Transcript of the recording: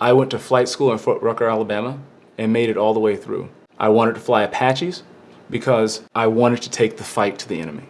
I went to flight school in Fort Rucker, Alabama and made it all the way through. I wanted to fly Apaches because I wanted to take the fight to the enemy.